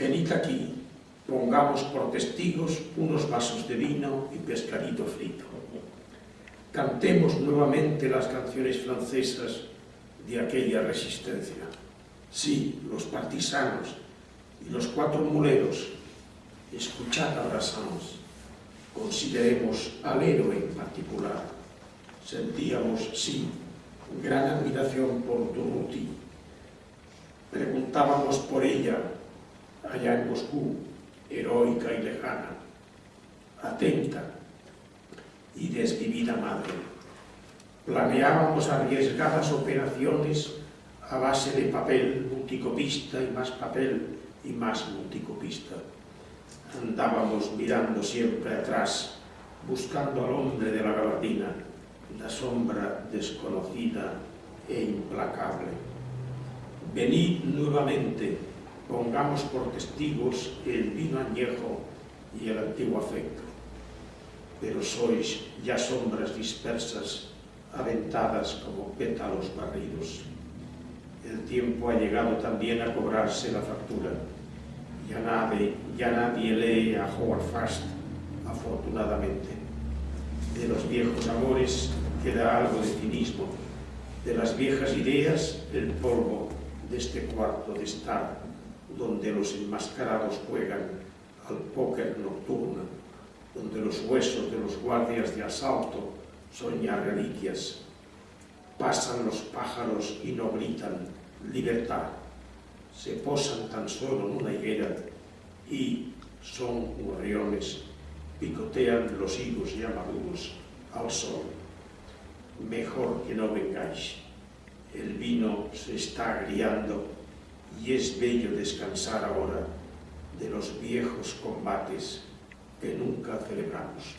Venid aquí, pongamos por testigos unos vasos de vino y pescadito frito. Cantemos nuevamente las canciones francesas de aquella resistencia. Sí, los partisanos y los cuatro muleros, escuchad a Brassens, consideremos al héroe en particular. Sentíamos, sí, gran admiración por Durruti. Preguntábamos por ella, allá en Moscú, heroica y lejana, atenta y desvivida madre. Planeábamos arriesgadas operaciones a base de papel multicopista y más papel y más multicopista. Andábamos mirando siempre atrás, buscando al hombre de la gabardina, la sombra desconocida e implacable. Venid nuevamente, pongamos por testigos el vino añejo y el antiguo afecto. Pero sois ya sombras dispersas, aventadas como pétalos barridos. El tiempo ha llegado también a cobrarse la factura. Ya nadie, ya nadie lee a Howard Fast, afortunadamente. De los viejos amores queda algo de cinismo, de las viejas ideas el polvo de este cuarto de estar, donde los enmascarados juegan al póker nocturno, donde los huesos de los guardias de asalto son ya reliquias. Pasan los pájaros y no gritan libertad. Se posan tan solo en una higuera y son gorriones, picotean los higos ya maduros al sol. Mejor que no vengáis. El vino se está agriando y es bello descansar ahora de los viejos combates que nunca celebramos.